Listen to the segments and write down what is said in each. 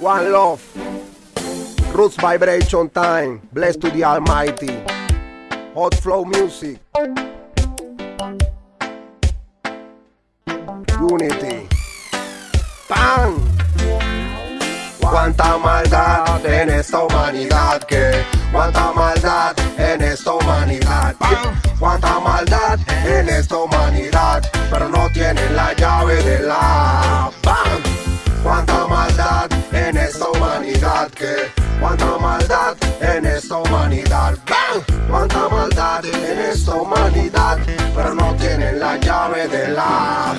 One love. Roots vibration time. Blessed to the Almighty. Hot flow music. Unity. ¡Pam! Cuánta maldad en esta humanidad que cuánta maldad en esta humanidad cuánta maldad en esta humanidad pero no tienen la llave de la cuánta maldad en esta humanidad. ¡Bam! cuánta maldad en esta humanidad. Pero no tienen la llave de la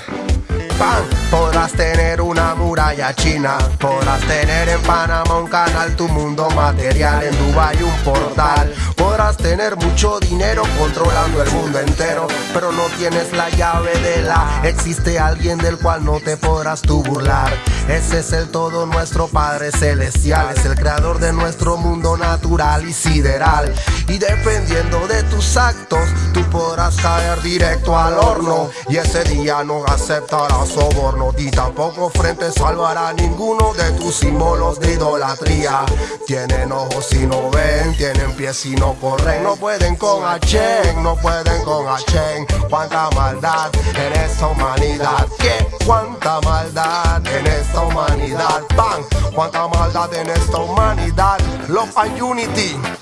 Podrás tener muralla china, podrás tener en Panamá un canal, tu mundo material, en Dubai un portal. Podrás tener mucho dinero controlando el mundo entero, pero no tienes la llave de la. Existe alguien del cual no te podrás tú burlar. Ese es el todo nuestro Padre Celestial, es el creador de nuestro mundo natural y sideral. Y dependiendo de tus actos, podrás caer directo al horno. Y ese día no aceptarás soborno y tampoco frente salvará ninguno de tus símbolos de idolatría. Tienen ojos y no ven, tienen pies y no corren, no pueden con Achen, no pueden con Achen. Cuánta maldad en esta humanidad, que cuánta maldad en esta humanidad, pan, cuánta maldad en esta humanidad. Love and unity.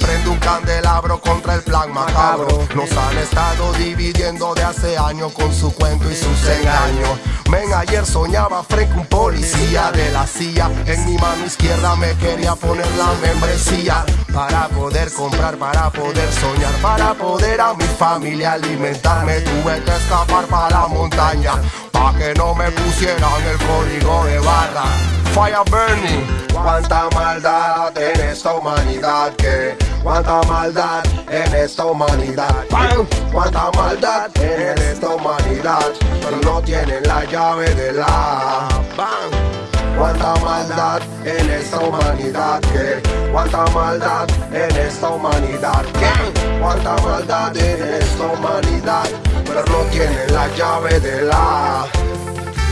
Prende un candelabro contra el plan macabro. Nos han estado dividiendo de hace años con su cuento y sus engaños. Men, ayer soñaba frente a un policía de la silla. En mi mano izquierda me quería poner la membresía. Para poder comprar, para poder soñar, para poder a mi familia alimentarme. Tuve que escapar para la montaña. Pa' que no me pusieran el código de barra. Fire burning. Cuánta maldad en esta humanidad que cuánta maldad en esta humanidad. ¡Pam! Cuánta maldad en esta humanidad, pero no tienen la llave de la. ¡Bam! Cuánta maldad en esta humanidad que cuánta maldad en esta humanidad que cuánta maldad en esta humanidad, pero no tienen la llave de la.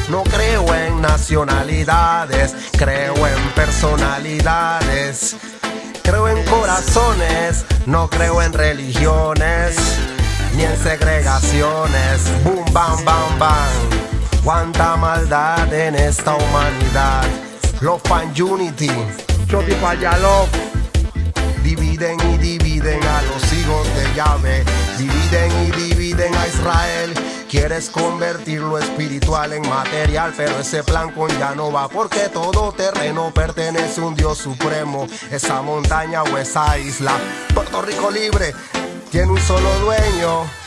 No creo en nacionalidades, creo en personalidades. No creo en religiones, ni en segregaciones. Boom, bam, bam, bam. Cuánta maldad en esta humanidad. Love and unity. Choti Love. Dividen y dividen a los hijos de Yahweh. Dividen y dividen a Israel. Quieres convertir lo espiritual en material, pero ese plan con ya no va porque todo terreno pertenece a un Dios supremo. Esa montaña o esa isla, Puerto Rico libre, tiene un solo dueño.